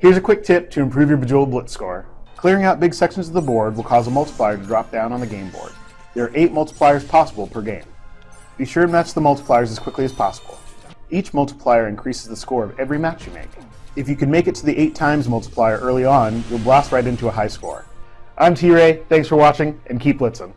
Here's a quick tip to improve your Bejeweled Blitz score. Clearing out big sections of the board will cause a multiplier to drop down on the game board. There are 8 multipliers possible per game. Be sure to match the multipliers as quickly as possible. Each multiplier increases the score of every match you make. If you can make it to the 8 times multiplier early on, you'll blast right into a high score. I'm T-Ray, thanks for watching, and keep blitzing.